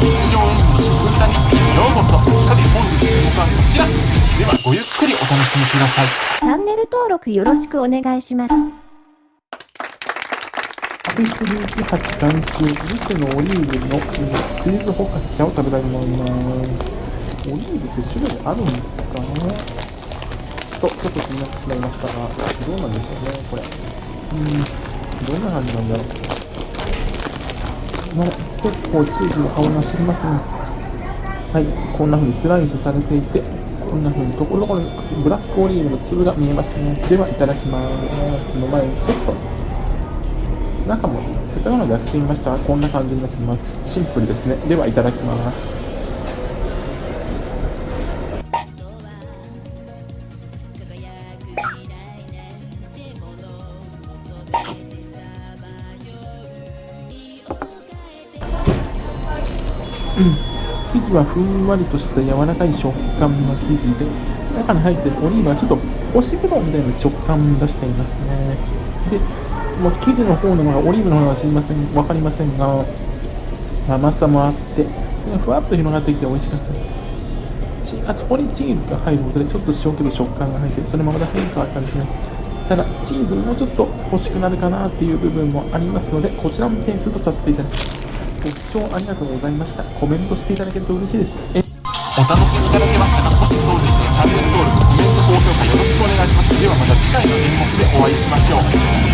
日常演技の食歌日記へようこそさて本日の動画はこちらではごゆっくりお楽しみくださいチャンネル登録よろしくお願いします。アフィスリーキ8監修、ミスのオリーブのチーズホカキャを食べたいと思います。オリーブって種類あるんですかと、ちょっと気になってしまいましたが、どうなんでしょうね、これ。うーん、どんな感じなんだろう。ね、結構チーズの香りがしてきますね。はい、こんな風にスライスされていて、こんな風にところどころにブラックオリーブの粒が見えますね。では、いただきます。の前にちょっと中もせっかくので開けてみましたこんな感じになってますシンプルですねではいただきます生地はふんわりとした柔らかい食感の生地で中に入っているオリーブはちょっと干しぶどうみたいな食感を出していますね。でもう生地の方のがオリーブの方は知りませんわかりませんが甘さもあってそれがふわっと広がってきて美味しかった。ですあそこにチーズが入ることでちょっと塩気の食感が入ってそれもまた変化があったんですただチーズもうちょっと欲しくなるかなっていう部分もありますのでこちらも点数とさせていただきます。ご視聴ありがとうございました。コメントしていただけると嬉しいです。えお楽しみいただけましたかもしそうでしたらチャンネル登録コメント高評価よろしくお願いします。ではまた次回の演目でお会いしましょう。